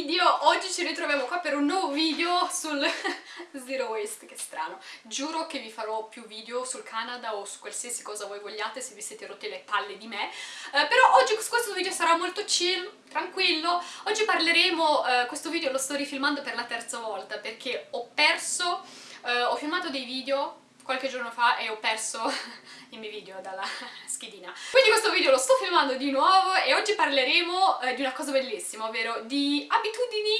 video, oggi ci ritroviamo qua per un nuovo video sul Zero Waste, che strano. Giuro che vi farò più video sul Canada o su qualsiasi cosa voi vogliate se vi siete rotte le palle di me, eh, però oggi questo video sarà molto chill, tranquillo. Oggi parleremo, eh, questo video lo sto rifilmando per la terza volta perché ho perso, eh, ho filmato dei video qualche giorno fa e ho perso i miei video dalla schedina. Quindi questo video lo sto filmando di nuovo e oggi parleremo eh, di una cosa bellissima, ovvero di abitudini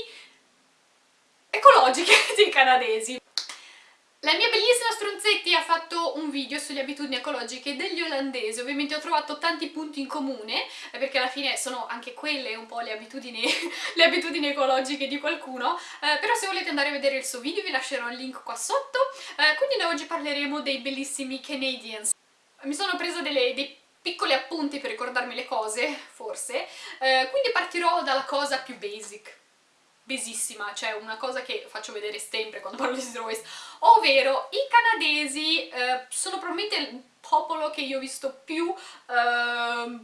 ecologiche dei canadesi. La mia bellissima Stronzetti ha fatto un video sulle abitudini ecologiche degli olandesi, ovviamente ho trovato tanti punti in comune, perché alla fine sono anche quelle un po' le abitudini, le abitudini ecologiche di qualcuno, eh, però se volete andare a vedere il suo video vi lascerò il link qua sotto, eh, quindi noi oggi parleremo dei bellissimi Canadians. Mi sono presa delle, dei piccoli appunti per ricordarmi le cose, forse, eh, quindi partirò dalla cosa più basic, basissima, cioè una cosa che faccio vedere sempre quando parlo di zero waste, ovvero i canadesi eh, sono probabilmente il popolo che io ho visto più, eh,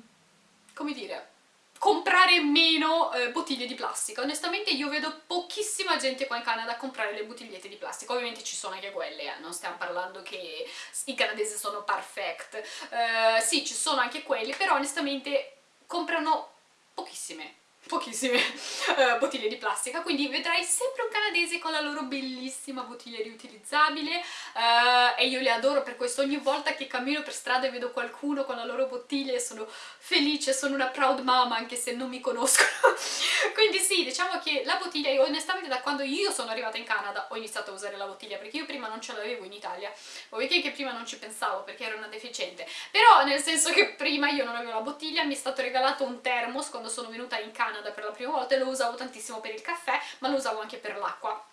come dire, comprare meno eh, bottiglie di plastica. Onestamente io vedo pochissima gente qua in Canada a comprare le bottigliette di plastica, ovviamente ci sono anche quelle, eh. non stiamo parlando che i canadesi sono perfect, eh, sì ci sono anche quelli, però onestamente comprano pochissime pochissime uh, bottiglie di plastica, quindi vedrai sempre un canadese con la loro bellissima bottiglia riutilizzabile uh, e io le adoro per questo, ogni volta che cammino per strada e vedo qualcuno con la loro bottiglia sono felice, sono una proud mama anche se non mi conoscono, quindi sì, diciamo che la bottiglia, io onestamente da quando io sono arrivata in Canada ho iniziato a usare la bottiglia, perché io prima non ce l'avevo in Italia, o che prima non ci pensavo perché ero una deficiente, però nel senso che prima io non avevo la bottiglia, mi è stato regalato un thermos quando sono venuta in Canada Canada per la prima volta e lo usavo tantissimo per il caffè, ma lo usavo anche per l'acqua.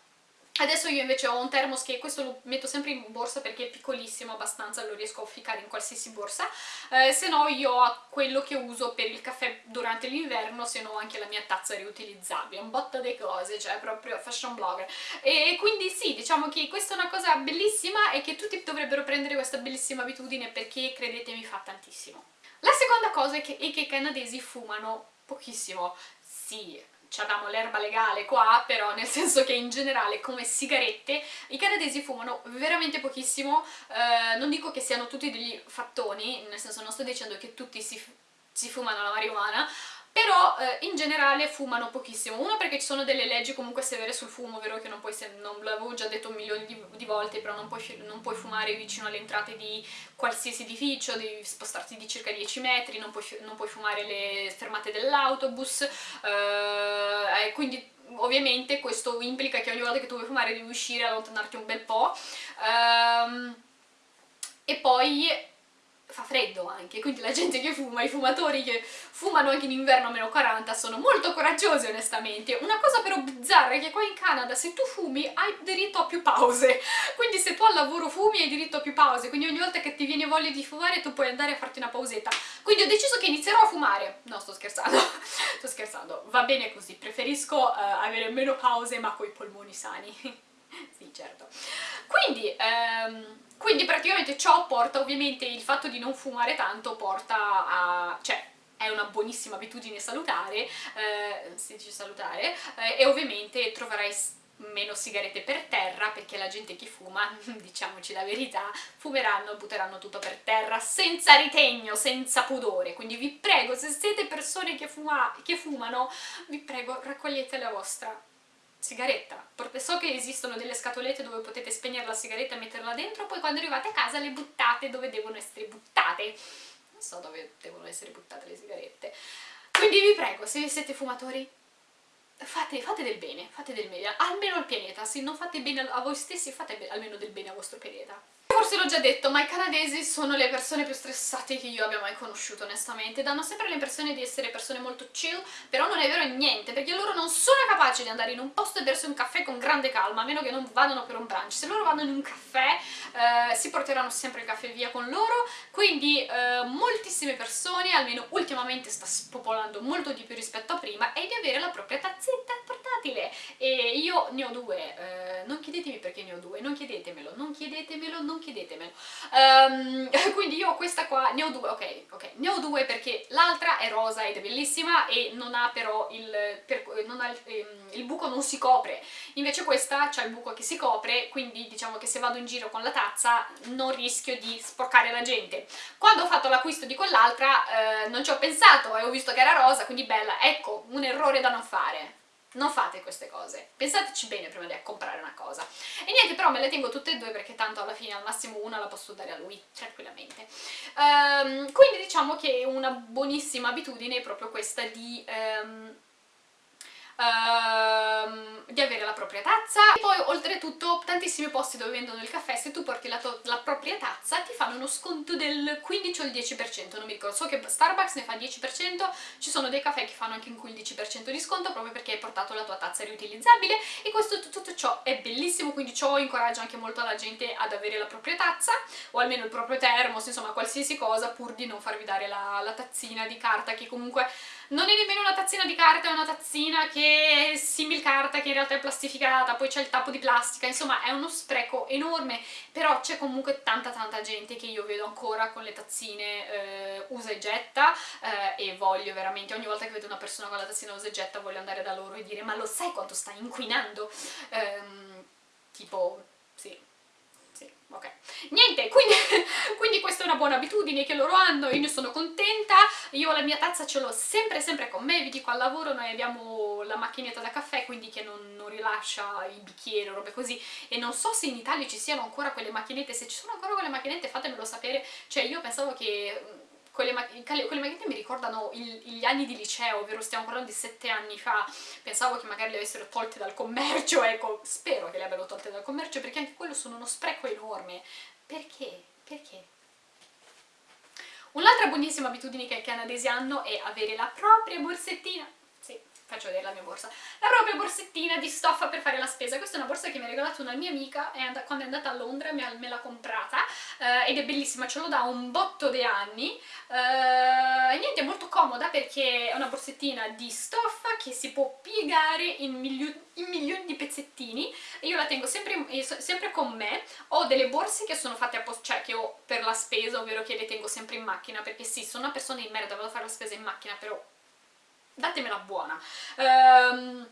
Adesso io invece ho un thermos che questo lo metto sempre in borsa perché è piccolissimo abbastanza, lo riesco a ficcare in qualsiasi borsa, eh, se no io ho quello che uso per il caffè durante l'inverno, se no anche la mia tazza riutilizzabile, un botto di cose, cioè proprio fashion blogger. E quindi sì, diciamo che questa è una cosa bellissima e che tutti dovrebbero prendere questa bellissima abitudine perché credetemi fa tantissimo. La seconda cosa è che, è che i canadesi fumano pochissimo, sì, abbiamo l'erba legale qua, però nel senso che in generale come sigarette i canadesi fumano veramente pochissimo, eh, non dico che siano tutti degli fattoni, nel senso non sto dicendo che tutti si, si fumano la marijuana, però eh, in generale fumano pochissimo, uno perché ci sono delle leggi comunque severe sul fumo, vero che non puoi, non l'avevo già detto un milione di, di volte, però non puoi, non puoi, fumare vicino alle entrate di qualsiasi edificio, devi spostarti di circa 10 metri, non puoi, non puoi fumare le fermate dell'autobus, eh, quindi ovviamente questo implica che ogni volta che tu vuoi fumare devi uscire, allontanarti un bel po', ehm, e poi fa freddo anche, quindi la gente che fuma, i fumatori che fumano anche in inverno a meno 40 sono molto coraggiosi onestamente. Una cosa però bizzarra è che qua in Canada se tu fumi hai diritto a più pause, quindi se tu al lavoro fumi hai diritto a più pause, quindi ogni volta che ti viene voglia di fumare tu puoi andare a farti una pausetta. Quindi ho deciso che inizierò a fumare, no sto scherzando, sto scherzando, va bene così, preferisco uh, avere meno pause ma coi polmoni sani, sì certo. Quindi... Um, quindi praticamente ciò porta, ovviamente il fatto di non fumare tanto porta a... cioè è una buonissima abitudine salutare, eh, si dice salutare, eh, e ovviamente troverai meno sigarette per terra perché la gente che fuma, diciamoci la verità, fumeranno, butteranno tutto per terra senza ritegno, senza pudore, quindi vi prego, se siete persone che, fuma, che fumano, vi prego raccogliete la vostra sigaretta. So che esistono delle scatolette dove potete spegnere la sigaretta e metterla dentro, poi quando arrivate a casa le buttate dove devono essere buttate. Non so dove devono essere buttate le sigarette. Quindi vi prego, se siete fumatori, fate, fate del bene, fate del bene, almeno al pianeta. Se non fate bene a voi stessi, fate almeno del bene al vostro pianeta. Forse l'ho già detto, ma i canadesi sono le persone più stressate che io abbia mai conosciuto, onestamente. Danno sempre l'impressione di essere persone molto chill, però non è vero niente, perché loro non sono capaci di andare in un posto e bersi un caffè con grande calma, a meno che non vadano per un brunch. Se loro vanno in un caffè, eh, si porteranno sempre il caffè via con loro, quindi eh, moltissime persone, almeno ultimamente sta spopolando molto di più rispetto a prima, è di avere la propria tazzetta portatile. E io ne ho due, eh, non chiedetemi perché ne ho due, non chiedetemelo, non chiedete chiedetemelo, non chiedetemelo. Um, quindi io questa qua, ne ho due, ok, ok, ne ho due perché l'altra è rosa ed è bellissima e non ha però il, per, non ha il, ehm, il buco non si copre, invece questa c'ha il buco che si copre, quindi diciamo che se vado in giro con la tazza non rischio di sporcare la gente. Quando ho fatto l'acquisto di quell'altra eh, non ci ho pensato e ho visto che era rosa, quindi bella, ecco, un errore da non fare non fate queste cose, pensateci bene prima di comprare una cosa. E niente, però me le tengo tutte e due perché tanto alla fine al massimo una la posso dare a lui, tranquillamente. Um, quindi diciamo che una buonissima abitudine è proprio questa di... Um, Uh, di avere la propria tazza. E poi oltretutto tantissimi posti dove vendono il caffè se tu porti la, la, propria tazza ti fanno uno sconto del 15 o il 10% non mi ricordo, so che Starbucks ne fa 10% ci sono dei caffè che fanno anche un 15% di sconto proprio perché hai portato la tua tazza riutilizzabile. E questo tutto ciò è bellissimo quindi ciò incoraggia anche molto la gente ad avere la propria tazza o almeno il proprio termos, insomma qualsiasi cosa pur di non farvi dare la, la tazzina di carta che comunque non è nemmeno una tazzina di carta, è una tazzina che è simil carta, che in realtà è plastificata, poi c'è il tappo di plastica, insomma è uno spreco enorme, però c'è comunque tanta tanta gente che io vedo ancora con le tazzine eh, usa e getta eh, e voglio veramente, ogni volta che vedo una persona con la tazzina usa e getta voglio andare da loro e dire ma lo sai quanto sta inquinando? Ehm, tipo, sì, ok. Niente, quindi, quindi, questa è una buona abitudine che loro hanno, io ne sono contenta, io la mia tazza ce l'ho sempre sempre con me, vi dico al lavoro noi abbiamo la macchinetta da caffè, quindi che non, non rilascia i bicchieri o robe così, e non so se in Italia ci siano ancora quelle macchinette, se ci sono ancora quelle macchinette fatemelo sapere, cioè io pensavo che quelle, quelle magliette mi ricordano il, gli anni di liceo, ovvero stiamo parlando di sette anni fa, pensavo che magari le avessero tolte dal commercio, ecco, spero che le abbiano tolte dal commercio perché anche quello sono uno spreco enorme. Perché? Perché? Un'altra buonissima abitudine che i canadesi hanno è avere la propria borsettina faccio vedere la mia borsa, la propria borsettina di stoffa per fare la spesa. Questa è una borsa che mi ha regalato una mia amica and quando è andata a Londra me l'ha comprata eh, ed è bellissima, ce l'ho da un botto di anni eh, e niente, è molto comoda perché è una borsettina di stoffa che si può piegare in, milio in milioni di pezzettini e io la tengo sempre, sempre, con me. Ho delle borse che sono fatte apposta, cioè che ho per la spesa, ovvero che le tengo sempre in macchina perché sì, sono una persona in merda, vado a fare la spesa in macchina, però datemela buona. Um,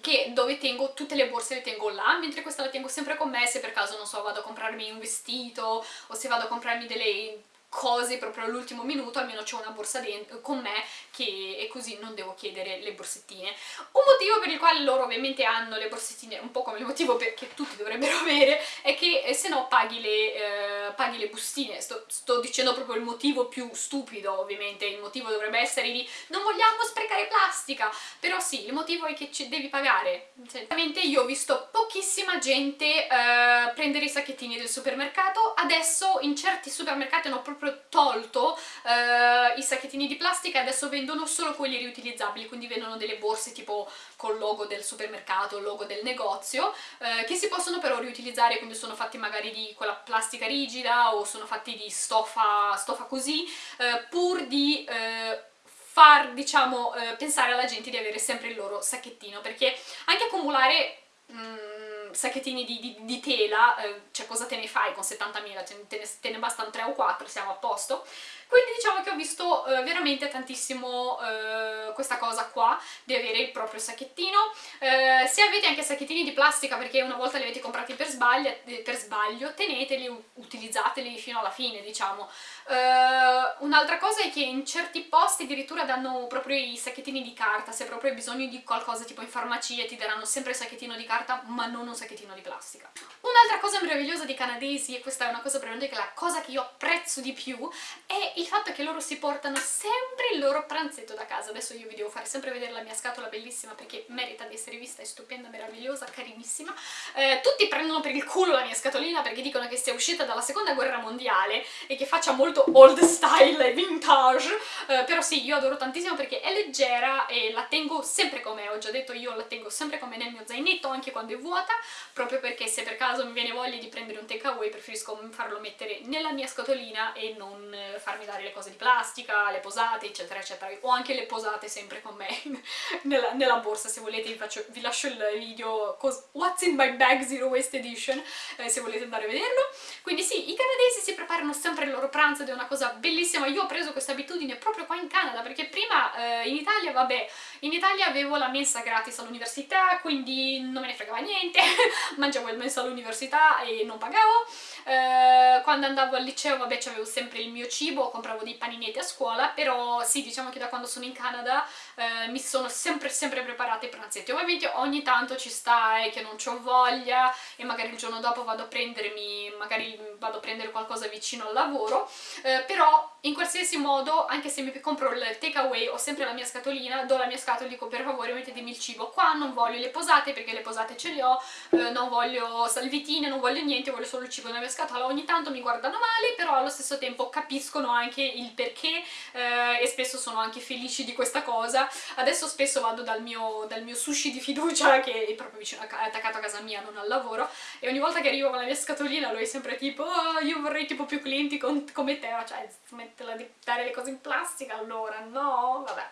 che dove tengo tutte le borse le tengo là, mentre questa la tengo sempre con me se per caso, non so, vado a comprarmi un vestito o se vado a comprarmi delle cose proprio all'ultimo minuto, almeno c'è una borsa con me che e così non devo chiedere le borsettine. Un motivo per il quale loro ovviamente hanno le borsettine, un po' come il motivo che tutti dovrebbero avere, è che eh, se no paghi le, eh, paghi le bustine. Sto, sto, dicendo proprio il motivo più stupido, ovviamente, il motivo dovrebbe essere di non vogliamo sprecare plastica, però sì, il motivo è che ci devi pagare. Ovviamente io ho visto pochissima gente eh, prendere i sacchettini del supermercato, adesso in certi supermercati hanno proprio proprio tolto eh, i sacchettini di plastica e adesso vendono solo quelli riutilizzabili, quindi vendono delle borse tipo col logo del supermercato, il logo del negozio, eh, che si possono però riutilizzare, quindi sono fatti magari di quella plastica rigida o sono fatti di stoffa, stoffa così, eh, pur di eh, far, diciamo, eh, pensare alla gente di avere sempre il loro sacchettino, perché anche accumulare... Mm, sacchettini di, di, di tela, eh, cioè cosa te ne fai con 70.000? Te, te, ne bastano 3 o 4, siamo a posto. Quindi diciamo che ho visto eh, veramente tantissimo eh, questa cosa qua, di avere il proprio sacchettino. Eh, se avete anche sacchettini di plastica, perché una volta li avete comprati per sbaglio, per sbaglio teneteli, utilizzateli fino alla fine, diciamo. Uh, Un'altra cosa è che in certi posti addirittura danno proprio i sacchettini di carta, se proprio hai bisogno di qualcosa tipo in farmacia ti daranno sempre il sacchettino di carta ma non un sacchettino di plastica. Un'altra cosa meravigliosa dei canadesi, e questa è una cosa probabilmente la cosa che io apprezzo di più, è il fatto che loro si portano sempre il loro pranzetto da casa. Adesso io vi devo fare sempre vedere la mia scatola bellissima perché merita di essere vista, è stupenda, meravigliosa, carinissima. Eh, tutti prendono per il culo la mia scatolina perché dicono che sia uscita dalla seconda guerra mondiale e che faccia molto old style e vintage, eh, però sì, io adoro tantissimo perché è leggera e la tengo sempre con me, ho già detto io la tengo sempre con me nel mio zainetto anche quando è vuota, proprio perché se per caso mi viene voglia di prendere un takeaway preferisco farlo mettere nella mia scatolina e non eh, farmi dare le cose di plastica, le posate, eccetera, eccetera. Ho anche le posate sempre con me nella, nella, borsa, se volete vi, faccio, vi lascio il video What's in my bag Zero Waste Edition, eh, se volete andare a vederlo. Quindi sì, i canadesi si preparano sempre il loro pranzo ed è una cosa bellissima. Io ho preso questa abitudine proprio qua in Canada, perché prima eh, in Italia, vabbè, in Italia avevo la mensa gratis all'università, quindi non me ne fregava niente, mangiavo il mensa all'università e non pagavo. Eh, quando andavo al liceo, vabbè, avevo sempre il mio cibo, compravo dei paninetti a scuola, però sì, diciamo che da quando sono in Canada eh, mi sono sempre sempre preparate i pranzetti. Ovviamente ogni tanto ci sta eh, che non ho voglia e magari il giorno dopo vado a prendermi, magari vado a prendere qualcosa vicino al lavoro, eh, però in qualsiasi modo, anche se mi compro il takeaway, ho sempre la mia scatolina, do la mia scatola e dico per favore mettetemi il cibo. Qua non voglio le posate perché le posate ce le ho, eh, non voglio salvitine, non voglio niente, voglio solo il cibo nella mia scatola. Ogni tanto mi guardano male, però allo stesso tempo capiscono anche il perché eh, e spesso sono anche felici di questa cosa. Adesso spesso vado dal mio, dal mio sushi di fiducia, che è proprio vicino, è attaccato a casa mia, non al lavoro, e ogni volta che arrivo con la mia scatolina lui è sempre tipo oh, io vorrei tipo più clienti come te, cioè smettila di dare le cose in plastica allora, no? Vabbè,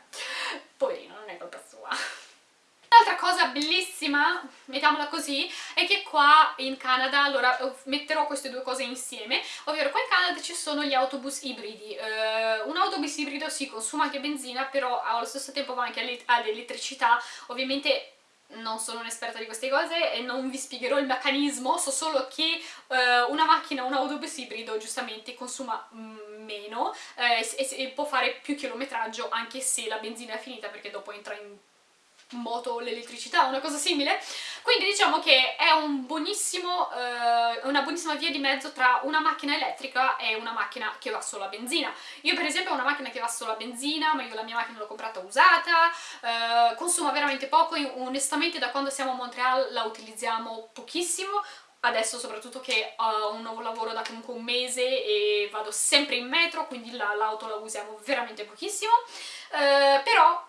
poverino, non è colpa sua. Un'altra cosa bellissima, mettiamola così, è che qua in Canada, allora metterò queste due cose insieme, ovvero qua in Canada ci sono gli autobus ibridi. Uh, un autobus ibrido si consuma anche benzina, però allo stesso tempo va anche all'elettricità, ovviamente non sono un'esperta di queste cose e non vi spiegherò il meccanismo, so solo che uh, una macchina, un autobus ibrido giustamente consuma mm, meno eh, e, e, può fare più chilometraggio anche se la benzina è finita perché dopo entra in moto l'elettricità, una cosa simile. Quindi diciamo che è un buonissimo, eh, una buonissima via di mezzo tra una macchina elettrica e una macchina che va solo a benzina. Io per esempio ho una macchina che va solo a benzina, ma io la mia macchina l'ho comprata usata, eh, consuma veramente poco, io, onestamente da quando siamo a Montreal la utilizziamo pochissimo, adesso soprattutto che ho un nuovo lavoro da comunque un mese e vado sempre in metro, quindi l'auto la, la usiamo veramente pochissimo, eh, però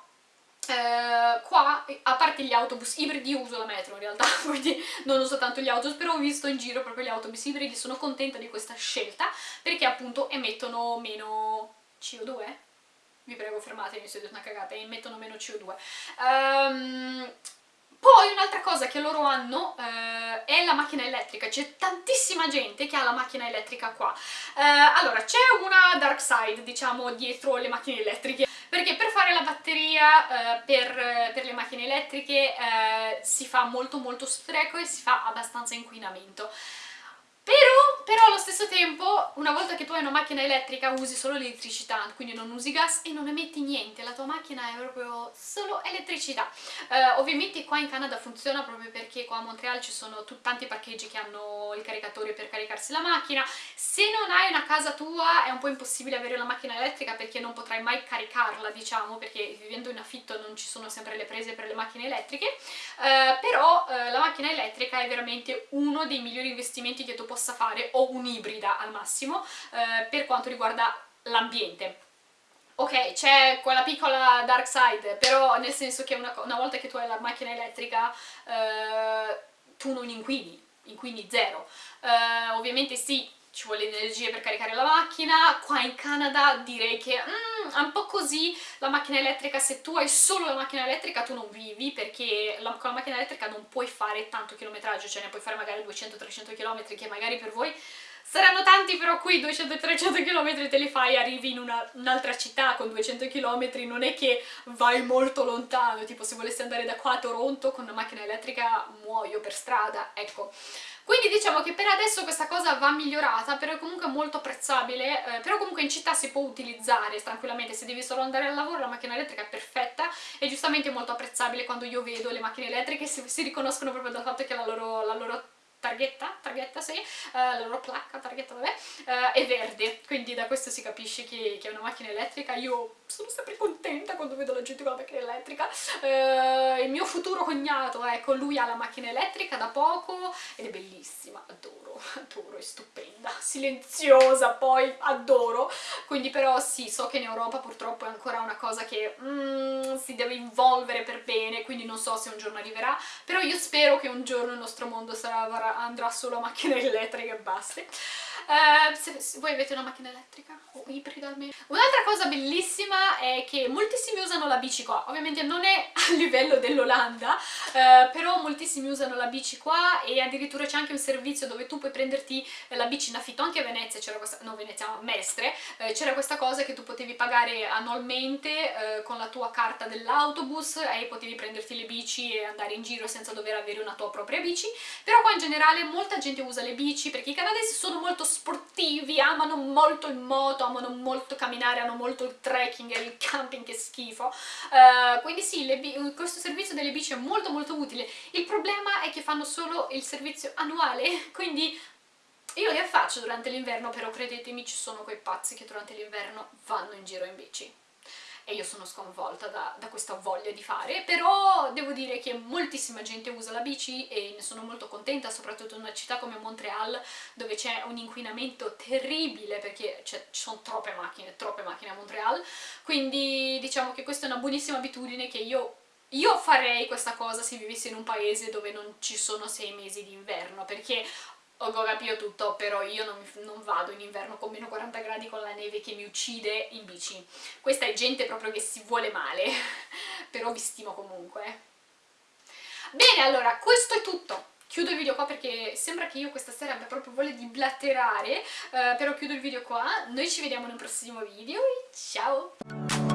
eh, qua, a parte gli autobus ibridi, uso la metro in realtà, quindi non uso tanto gli autobus, però ho visto in giro proprio gli autobus ibridi, sono contenta di questa scelta, perché appunto emettono meno CO2, vi prego fermatemi se detto una cagata, emettono meno CO2. Um, ehm, poi un'altra cosa che loro hanno eh, è la macchina elettrica, c'è tantissima gente che ha la macchina elettrica qua. Eh, allora, c'è una dark side, diciamo, dietro le macchine elettriche, perché per fare la batteria eh, per, per, le macchine elettriche eh, si fa molto molto spreco e si fa abbastanza inquinamento. Però, però, allo stesso tempo, una volta che tu hai una macchina elettrica usi solo l'elettricità, quindi non usi gas e non emetti niente, la tua macchina è proprio solo elettricità. Uh, ovviamente qua in Canada funziona proprio perché qua a Montreal ci sono tanti parcheggi che hanno il caricatore per caricarsi la macchina. Se non hai una casa tua è un po' impossibile avere la macchina elettrica perché non potrai mai caricarla, diciamo, perché vivendo in affitto non ci sono sempre le prese per le macchine elettriche, uh, però uh, la macchina elettrica è veramente uno dei migliori investimenti che tu possa fare, o un'ibrida al massimo, eh, per quanto riguarda l'ambiente. Ok, c'è quella piccola dark side, però nel senso che una, una volta che tu hai la macchina elettrica eh, tu non inquini, inquini zero. Eh, ovviamente sì, ci vuole energia per caricare la macchina, qua in Canada direi che mm, è un po' così. La macchina elettrica, se tu hai solo la macchina elettrica tu non vivi perché la, con la macchina elettrica non puoi fare tanto chilometraggio, cioè ne puoi fare magari 200-300 km che magari per voi saranno tanti però qui 200-300 km te li fai, arrivi in un'altra un città con 200 km, non è che vai molto lontano, tipo se volessi andare da qua a Toronto con una macchina elettrica muoio per strada, ecco. Quindi diciamo che per adesso questa cosa va migliorata, però è comunque molto apprezzabile, eh, però comunque in città si può utilizzare tranquillamente, se devi solo andare al lavoro la macchina elettrica è perfetta e giustamente molto apprezzabile quando io vedo le macchine elettriche si, si riconoscono proprio dal fatto che la loro, la loro targhetta, targhetta sì, uh, la loro placca, targhetta vabbè, uh, è verde, quindi da questo si capisce che, che, è una macchina elettrica, io sono sempre contenta quando vedo la gente con la macchina elettrica, uh, il mio futuro cognato, ecco, lui ha la macchina elettrica da poco ed è bellissima, adoro, adoro, è stupenda, silenziosa poi, adoro, quindi però sì, so che in Europa purtroppo è ancora una cosa che mm, si deve involvere per bene, quindi non so se un giorno arriverà, però io spero che un giorno il nostro mondo sarà andrà solo a macchine elettriche e basta. Uh, se, se voi avete una macchina elettrica o ibrida almeno. Un'altra cosa bellissima è che moltissimi usano la bici qua, ovviamente non è a livello dell'Olanda, uh, però moltissimi usano la bici qua e addirittura c'è anche un servizio dove tu puoi prenderti la bici in affitto, anche a Venezia. C'era questa, no Venezia, Mestre, uh, c'era questa cosa che tu potevi pagare annualmente con la tua carta dell'autobus e potevi prenderti le bici e andare in giro senza dover avere una tua propria bici, però qua in generale molta gente usa le bici perché i canadesi sono molto sportivi, amano molto il moto, amano molto camminare, hanno molto il trekking e il camping che schifo, uh, quindi sì, questo servizio delle bici è molto molto utile, il problema è che fanno solo il servizio annuale, quindi io le faccio durante l'inverno, però credetemi ci sono quei pazzi che durante l'inverno vanno in giro in bici e io sono sconvolta da, da, questa voglia di fare, però devo dire che moltissima gente usa la bici e ne sono molto contenta, soprattutto in una città come Montreal dove c'è un inquinamento terribile perché ci sono troppe macchine, troppe macchine a Montreal, quindi diciamo che questa è una buonissima abitudine che io io farei questa cosa se vivessi in un paese dove non ci sono sei mesi di inverno, perché ho capito tutto, però io non, non, vado in inverno con meno 40 gradi con la neve che mi uccide in bici. Questa è gente proprio che si vuole male, però vi stimo comunque. Bene, allora, questo è tutto. Chiudo il video qua perché sembra che io questa sera abbia proprio voglia di blatterare, uh, però chiudo il video qua. Noi ci vediamo nel prossimo video e ciao!